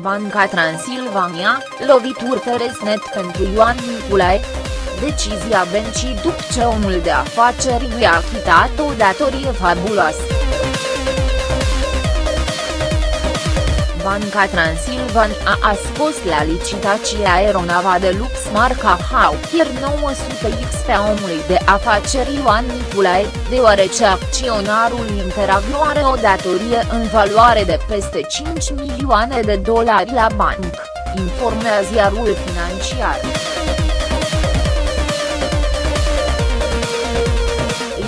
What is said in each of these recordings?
Banca Transilvania, lovituri pe Resnet pentru Ioan Niculae. Decizia bencii după ce omul de afaceri i-a achitat o datorie fabuloasă. Banca Transilvania a scos la licitație aeronava de lux marca Hawker 900X pe omului de afaceri Ioan Niculae, deoarece acționarul Interagro are o datorie în valoare de peste 5 milioane de dolari la bancă, informează ziarul financiar.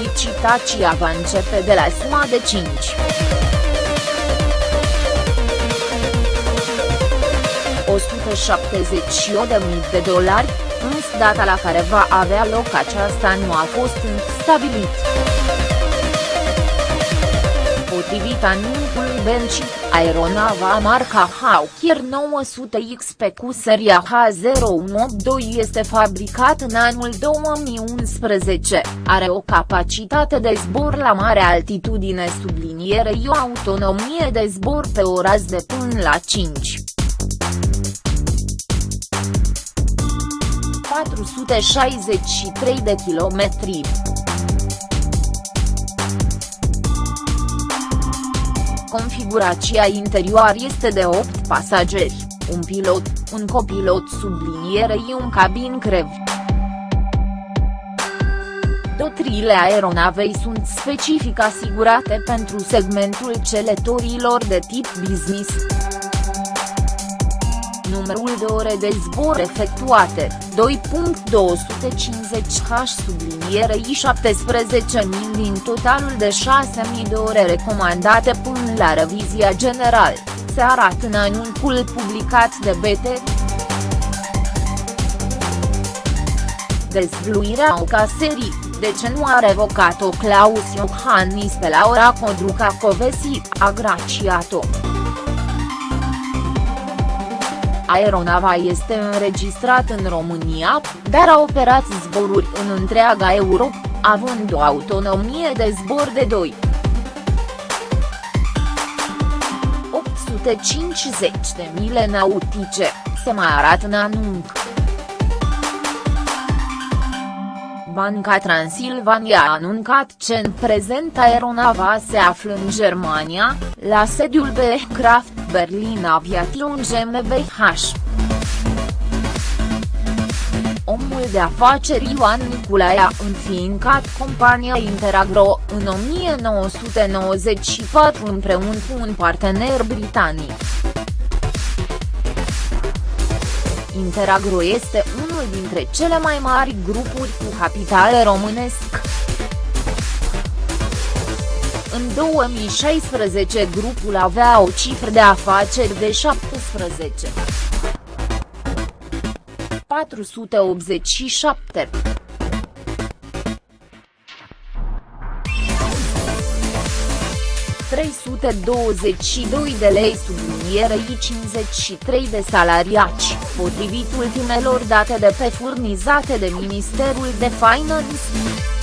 Licitația va începe de la suma de 5. 178.000 de dolari, însă data la care va avea loc aceasta nu a fost încă stabilit. Potrivit anunțului Benci, aeronava marca Hawker 900X pe cu seria H0182 este fabricat în anul 2011, are o capacitate de zbor la mare altitudine sublinierei o autonomie de zbor pe o rază de până la 5. 463 de kilometri. Configurația interioară este de 8 pasageri, un pilot, un copilot sublinierei un cabin crev. Dotriile aeronavei sunt specific asigurate pentru segmentul celetorilor de tip business numărul de ore de zbor efectuate, 2.250h sublinierei 17.000 din totalul de 6.000 de ore recomandate până la revizia general, se arată în anunțul publicat de BT. Dezvluirea caserii, de ce nu a revocat-o Claus Iohannis pe la ora Codruca Covesi, a graciat-o. Aeronava este înregistrat în România, dar a operat zboruri în întreaga Europa, având o autonomie de zbor de 2. 850 de mile nautice, se mai arată în anunț. Banca Transilvania a anuncat că în prezent aeronava se află în Germania, la sediul Behcraft Berlin Aviation GmbH. Omul de afaceri Ioan Niculae a înființat compania Interagro în 1994 împreună cu un partener britanic. Interagro este unul dintre cele mai mari grupuri cu capital românesc. În 2016 grupul avea o cifră de afaceri de 17. 487. ...322 de lei sublinierei 53 de salariaci, potrivit ultimelor date de pe furnizate de Ministerul de Finance.